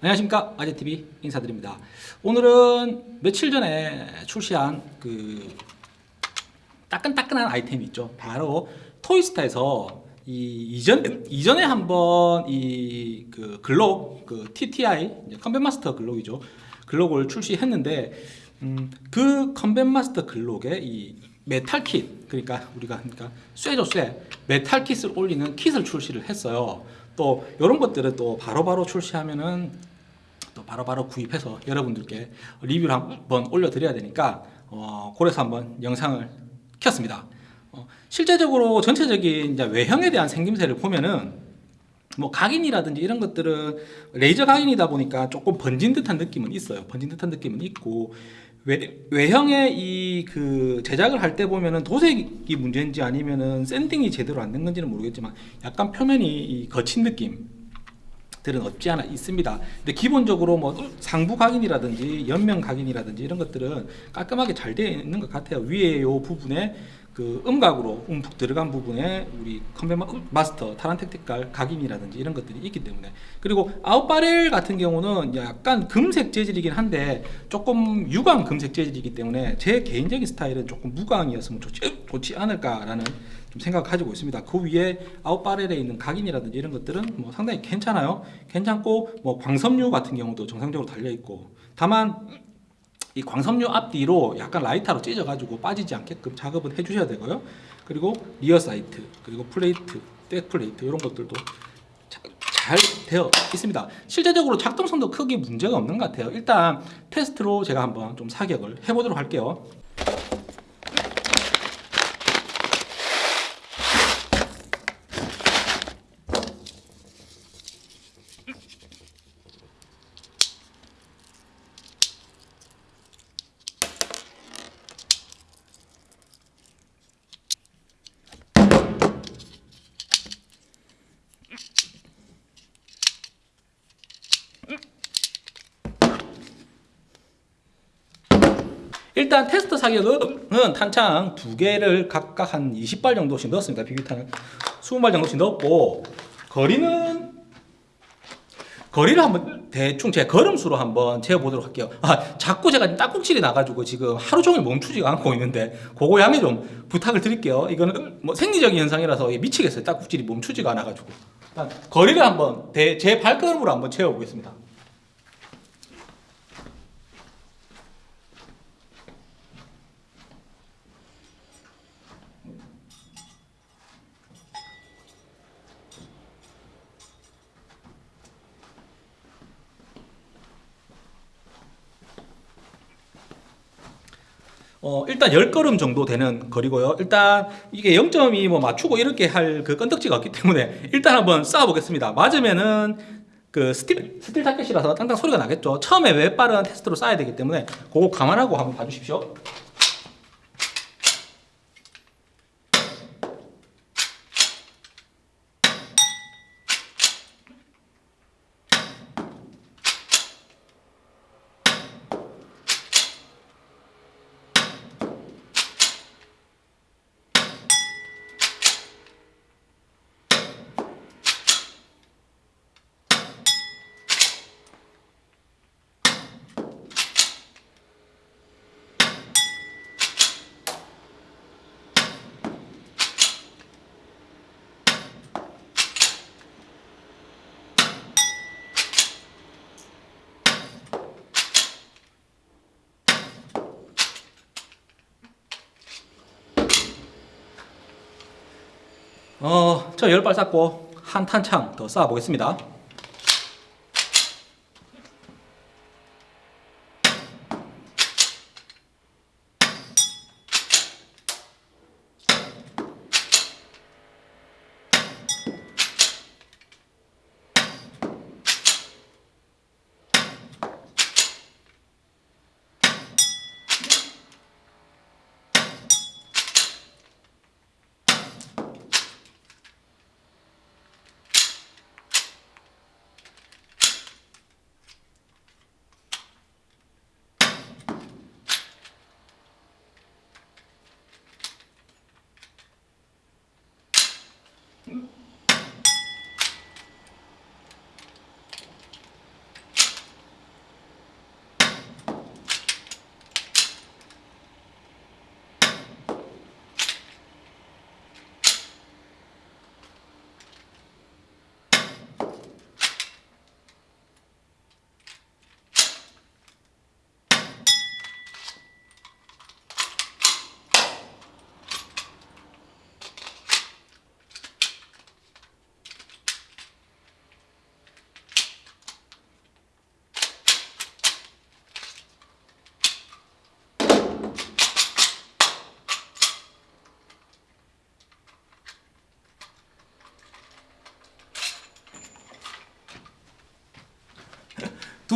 안녕하십니까? 아재TV 인사드립니다. 오늘은 며칠 전에 출시한 그 따끈따끈한 아이템이 있죠. 바로 토이스타에서 이 이전 이전에 한번 이 그 글록 그 TTI Combat Master Glock이죠. Glock을 출시했는데 음, 그 Combat Master Glock에 이 메탈 킷 그러니까 우리가 그러니까 쇠죠 쇠. 메탈 kit을 올리는 kit을 출시를 했어요 또 이런 것들을 또 바로바로 출시하면은 또 바로 바로 구입해서 여러분들께 리뷰를 한번 올려드려야 되니까 어, 그래서 한번 영상을 켰습니다. 어, 실제적으로 전체적인 이제 외형에 대한 생김새를 보면은 뭐 각인이라든지 이런 것들은 레이저 각인이다 보니까 조금 번진 듯한 느낌은 있어요. 번진 듯한 느낌은 있고 외, 외형의 이 그 제작을 할 때 보면은 도색이 문제인지 아니면은 샌딩이 제대로 안 된 건지는 모르겠지만 약간 표면이 이 거친 느낌 들은 없지 않아 있습니다. 근데 기본적으로 뭐 상부 각인이라든지 옆면 각인이라든지 이런 것들은 깔끔하게 잘 되어 있는 것 같아요. 위에 요 부분에 그 음각으로 움푹 들어간 부분에 우리 컴뱃 마스터 타란텍틱깔 각인이라든지 이런 것들이 있기 때문에 그리고 아웃바렐 같은 경우는 약간 금색 재질이긴 한데 조금 유광 금색 재질이기 때문에 제 개인적인 스타일은 조금 무광이었으면 좋지, 좋지 않을까라는 좀 생각을 가지고 있습니다. 그 위에 out barrel에 있는 각인이라든지 이런 것들은 뭐 상당히 괜찮아요. 괜찮고 뭐 광섬유 같은 경우도 정상적으로 달려 있고 다만 이 광섬유 앞뒤로 약간 라이터로 찢어가지고 빠지지 않게끔 작업을 해주셔야 되고요. 그리고 rear sight, 그리고 plate, back plate 이런 것들도 자, 잘 되어 있습니다. 실제적으로 작동성도 크게 문제가 없는 것 같아요. 일단 테스트로 제가 한번 좀 사격을 해보도록 할게요. 일단 테스트 사격은 탄창 두 개를 각각 한 20발 정도씩 넣었습니다. 비비탄을 20발 정도씩 넣었고 거리는 거리를 한번 대충 제 걸음수로 한번 재보도록 할게요. 아, 자꾸 제가 딱꼭질이 나가지고 지금 하루 종일 멈추지가 않고 있는데 그거 양해 좀 부탁을 드릴게요. 이거는 뭐 생리적인 현상이라서 미치겠어요. 딱꼭질이 멈추지가 않아가지고. 일단 거리를 한번 대, 제 발걸음으로 한번 채워보겠습니다. 어, 일단 10걸음 정도 되는 거리고요. 일단 이게 0.2 뭐 맞추고 이렇게 할그 건덕지가 없기 때문에 일단 한번 쏴 보겠습니다. 맞으면은 그 스틸, 스틸 타켓이라서 땅땅 소리가 나겠죠. 처음에 몇 발은 테스트로 쏴야 되기 때문에 그거 감안하고 한번 봐주십시오. 어, 저 열발 쐈고 한 탄창 더 쏴 보겠습니다.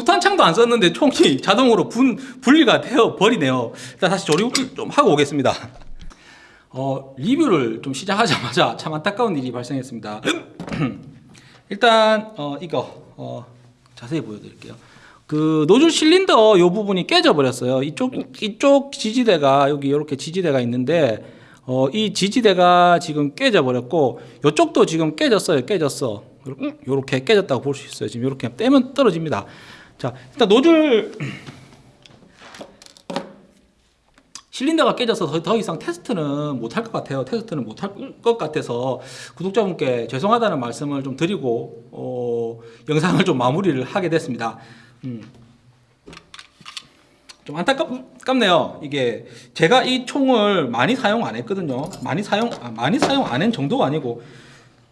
두 탄창도 안 썼는데 총이 자동으로 분, 분리가 되어 버리네요. 일단 다시 조립을 좀 하고 오겠습니다. 어, 리뷰를 좀 시작하자마자 참 안타까운 일이 발생했습니다. 일단 어, 이거 어, 자세히 보여드릴게요. 그 노즐 실린더 요 부분이 깨져 버렸어요. 이쪽 이쪽 지지대가 여기 이렇게 지지대가 있는데 어, 이 지지대가 지금 깨져 버렸고 이쪽도 지금 깨졌어요. 깨졌어. 요렇게 깨졌다고 볼 수 있어요. 지금 이렇게 떼면 떨어집니다. 자, 일단 노즐 실린더가 깨져서 더, 더 이상 테스트는 못할 것 같아요. 테스트는 못할 것 같아서 구독자분께 죄송하다는 말씀을 좀 드리고 어, 영상을 좀 마무리를 하게 됐습니다. 음. 좀 안타깝네요. 이게 제가 이 총을 많이 사용 안 했거든요. 많이 사용 아, 많이 사용 안 한 정도가 아니고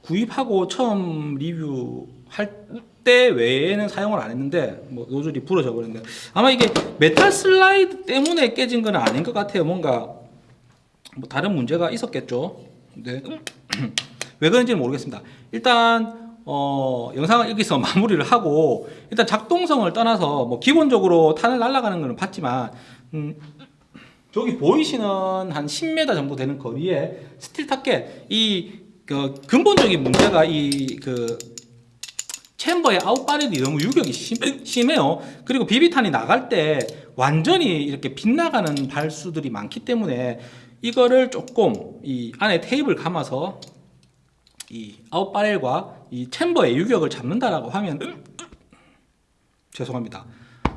구입하고 처음 리뷰할 때 외에는 사용을 안 했는데 뭐 노즐이 부러져 버렸는데 아마 이게 메탈 슬라이드 때문에 깨진 건 아닌 것 같아요. 뭔가 뭐 다른 문제가 있었겠죠. 네. 왜 그런지는 모르겠습니다. 일단 어, 영상을 여기서 마무리를 하고 일단 작동성을 떠나서 뭐 기본적으로 탄을 날아가는 거는 봤지만 음, 저기 보이시는 한 10m 정도 되는 거리에 스틸 타켓 이 그 근본적인 문제가 이그 챔버의 아웃바렐이 너무 유격이 심, 심해요. 그리고 비비탄이 나갈 때 완전히 이렇게 빗나가는 발수들이 많기 때문에 이거를 조금 이 안에 테이블 감아서 이 아웃바렐과 이 챔버의 유격을 잡는다라고 하면 죄송합니다.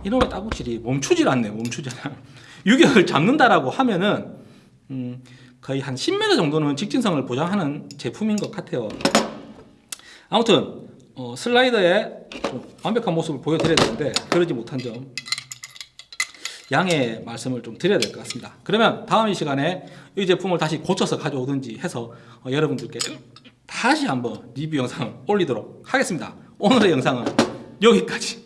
이놈의 따구질이 멈추질 않네. 멈추질 않아. 유격을 잡는다라고 하면은 음, 거의 한 10m 정도는 직진성을 보장하는 제품인 것 같아요. 아무튼 어, 슬라이더의 좀 완벽한 모습을 보여드려야 되는데 그러지 못한 점 양해 말씀을 좀 드려야 될 것 같습니다. 그러면 다음 이 시간에 이 제품을 다시 고쳐서 가져오든지 해서 어, 여러분들께 다시 한번 리뷰 영상을 올리도록 하겠습니다. 오늘의 영상은 여기까지.